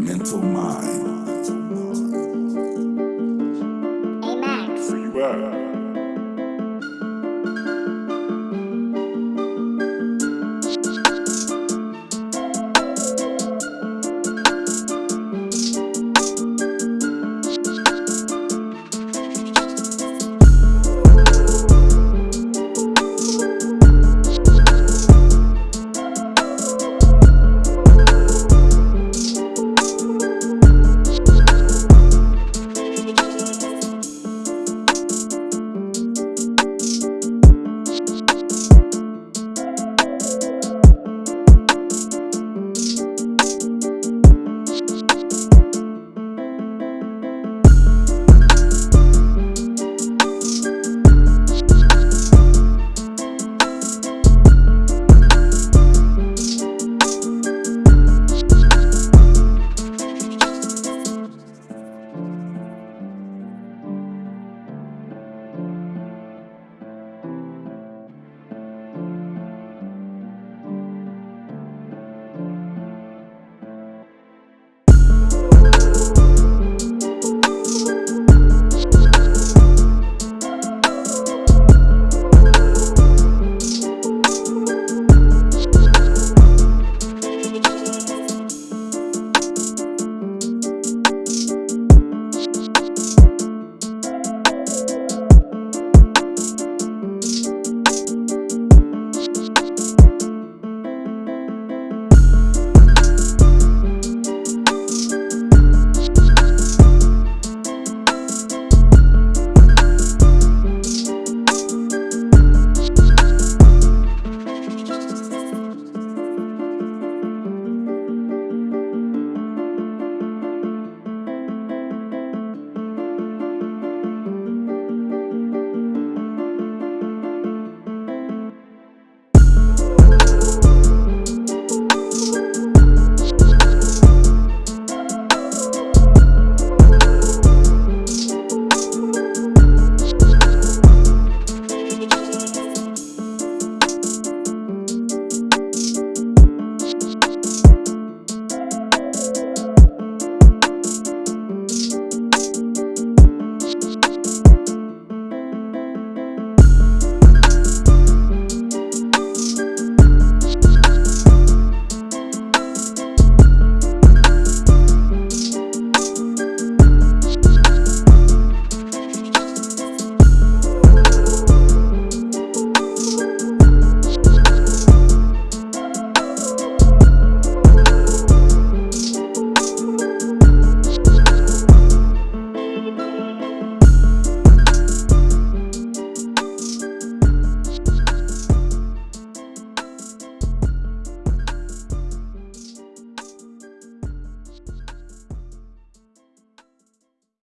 mental mind. Hey Max.